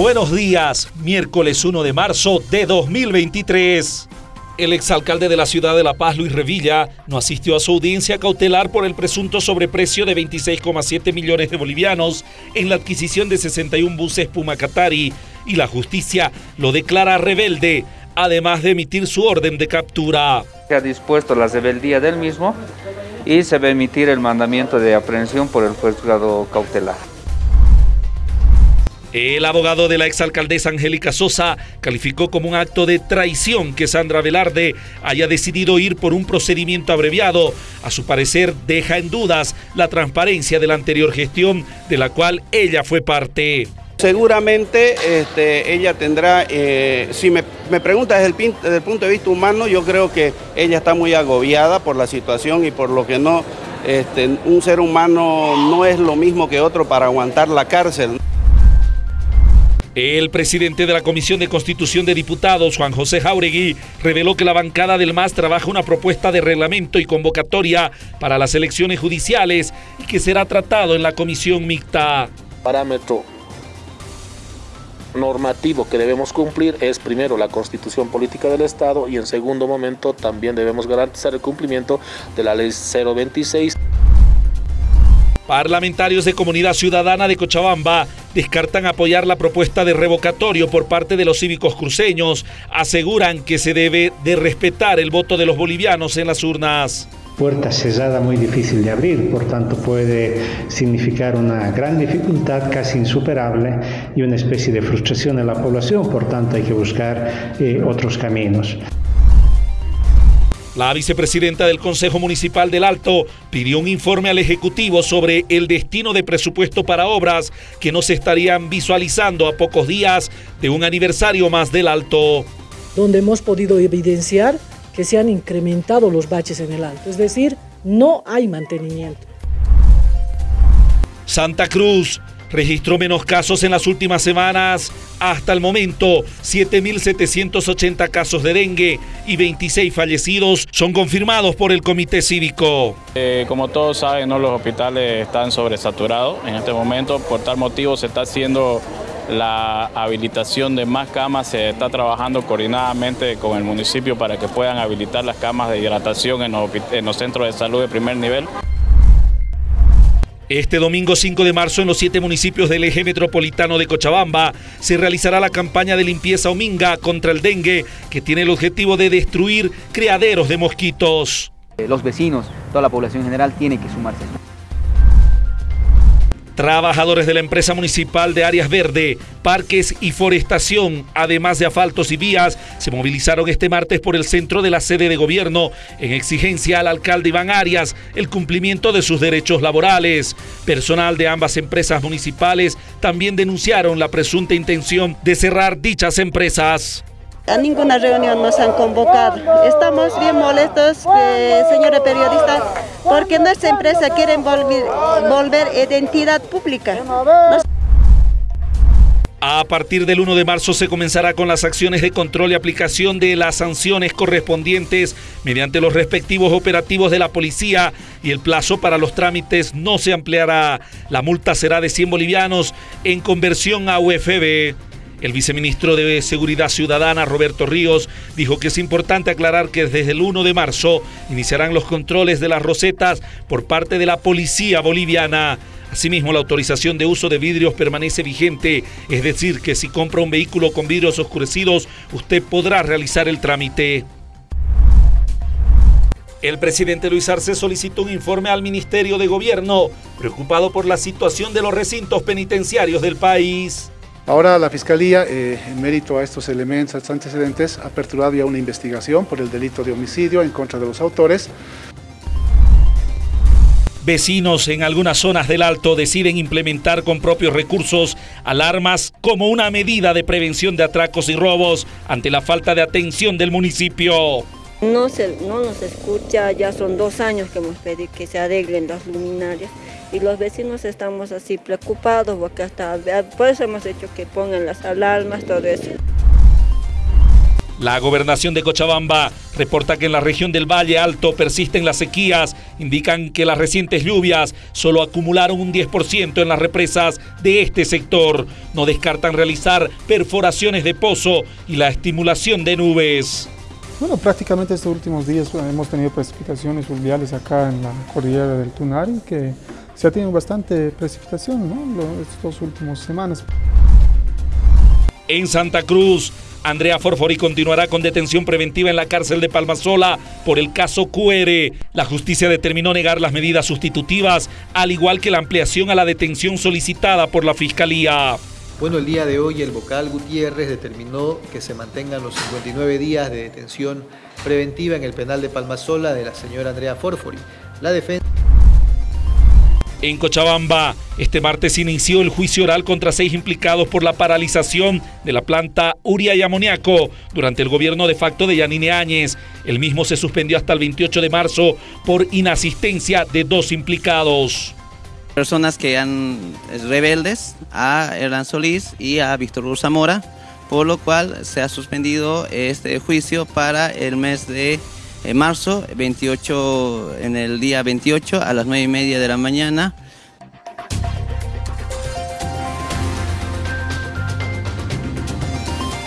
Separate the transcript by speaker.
Speaker 1: Buenos días, miércoles 1 de marzo de 2023. El exalcalde de la ciudad de La Paz, Luis Revilla, no asistió a su audiencia cautelar por el presunto sobreprecio de 26,7 millones de bolivianos en la adquisición de 61 buses Puma Qatari y la justicia lo declara rebelde, además de emitir su orden de captura.
Speaker 2: Se ha dispuesto la rebeldía del mismo y se va a emitir el mandamiento de aprehensión por el juzgado cautelar.
Speaker 1: El abogado de la exalcaldesa Angélica Sosa calificó como un acto de traición que Sandra Velarde haya decidido ir por un procedimiento abreviado. A su parecer deja en dudas la transparencia de la anterior gestión de la cual ella fue parte.
Speaker 3: Seguramente este, ella tendrá, eh, si me, me pregunta desde el, desde el, punto de vista humano, yo creo que ella está muy agobiada por la situación y por lo que no, este, un ser humano no es lo mismo que otro para aguantar la cárcel.
Speaker 1: El presidente de la Comisión de Constitución de Diputados, Juan José Jauregui, reveló que la bancada del MAS trabaja una propuesta de reglamento y convocatoria para las elecciones judiciales y que será tratado en la comisión mixta.
Speaker 4: Parámetro normativo que debemos cumplir es primero la constitución política del Estado y en segundo momento también debemos garantizar el cumplimiento de la ley 026.
Speaker 1: Parlamentarios de Comunidad Ciudadana de Cochabamba descartan apoyar la propuesta de revocatorio por parte de los cívicos cruceños. Aseguran que se debe de respetar el voto de los bolivianos en las urnas
Speaker 5: puerta cerrada muy difícil de abrir, por tanto puede significar una gran dificultad casi insuperable y una especie de frustración en la población, por tanto hay que buscar eh, otros caminos.
Speaker 1: La vicepresidenta del Consejo Municipal del Alto pidió un informe al Ejecutivo sobre el destino de presupuesto para obras que no se estarían visualizando a pocos días de un aniversario más del Alto.
Speaker 6: Donde hemos podido evidenciar que se han incrementado los baches en el Alto, es decir, no hay mantenimiento.
Speaker 1: Santa Cruz registró menos casos en las últimas semanas. Hasta el momento, 7.780 casos de dengue y 26 fallecidos son confirmados por el Comité Cívico.
Speaker 7: Eh, como todos saben, los hospitales están sobresaturados en este momento. Por tal motivo se está haciendo la habilitación de más camas, se está trabajando coordinadamente con el municipio para que puedan habilitar las camas de hidratación en los centros de salud de primer nivel.
Speaker 1: Este domingo 5 de marzo en los siete municipios del eje metropolitano de Cochabamba se realizará la campaña de limpieza Ominga contra el dengue que tiene el objetivo de destruir criaderos de mosquitos.
Speaker 8: Los vecinos, toda la población general tiene que sumarse.
Speaker 1: Trabajadores de la empresa municipal de Áreas Verde, Parques y Forestación, además de asfaltos y vías, se movilizaron este martes por el centro de la sede de gobierno en exigencia al alcalde Iván Arias el cumplimiento de sus derechos laborales. Personal de ambas empresas municipales también denunciaron la presunta intención de cerrar dichas empresas.
Speaker 9: A ninguna reunión nos han convocado. Estamos bien molestos, eh, señora periodista, porque nuestra empresa quiere volver, volver identidad pública.
Speaker 1: A partir del 1 de marzo se comenzará con las acciones de control y aplicación de las sanciones correspondientes mediante los respectivos operativos de la policía y el plazo para los trámites no se ampliará. La multa será de 100 bolivianos en conversión a UFB. El viceministro de Seguridad Ciudadana, Roberto Ríos, dijo que es importante aclarar que desde el 1 de marzo iniciarán los controles de las rosetas por parte de la policía boliviana. Asimismo, la autorización de uso de vidrios permanece vigente, es decir, que si compra un vehículo con vidrios oscurecidos, usted podrá realizar el trámite. El presidente Luis Arce solicitó un informe al Ministerio de Gobierno, preocupado por la situación de los recintos penitenciarios del país.
Speaker 10: Ahora la Fiscalía, eh, en mérito a estos elementos, a estos antecedentes, ha aperturado ya una investigación por el delito de homicidio en contra de los autores.
Speaker 1: Vecinos en algunas zonas del Alto deciden implementar con propios recursos alarmas como una medida de prevención de atracos y robos ante la falta de atención del municipio.
Speaker 9: No, se, no nos escucha, ya son dos años que hemos pedido que se arreglen las luminarias y los vecinos estamos así preocupados porque hasta por eso hemos hecho que pongan las alarmas, todo eso.
Speaker 1: La gobernación de Cochabamba reporta que en la región del Valle Alto persisten las sequías, indican que las recientes lluvias solo acumularon un 10% en las represas de este sector. No descartan realizar perforaciones de pozo y la estimulación de nubes.
Speaker 11: Bueno, prácticamente estos últimos días hemos tenido precipitaciones fluviales acá en la cordillera del Tunari, que se ha tenido bastante precipitación ¿no? estas últimas semanas.
Speaker 1: En Santa Cruz, Andrea Forfori continuará con detención preventiva en la cárcel de Palmasola por el caso QR. La justicia determinó negar las medidas sustitutivas, al igual que la ampliación a la detención solicitada por la Fiscalía.
Speaker 12: Bueno, el día de hoy el vocal Gutiérrez determinó que se mantengan los 59 días de detención preventiva en el penal de Palmasola de la señora Andrea Forfori. La defensa
Speaker 1: en Cochabamba. Este martes inició el juicio oral contra seis implicados por la paralización de la planta Uria y Amoniaco durante el gobierno de facto de Yanine Áñez. El mismo se suspendió hasta el 28 de marzo por inasistencia de dos implicados.
Speaker 13: Personas que han rebeldes a Hernán Solís y a Víctor Zamora, por lo cual se ha suspendido este juicio para el mes de en marzo, 28, en el día 28 a las 9 y media de la mañana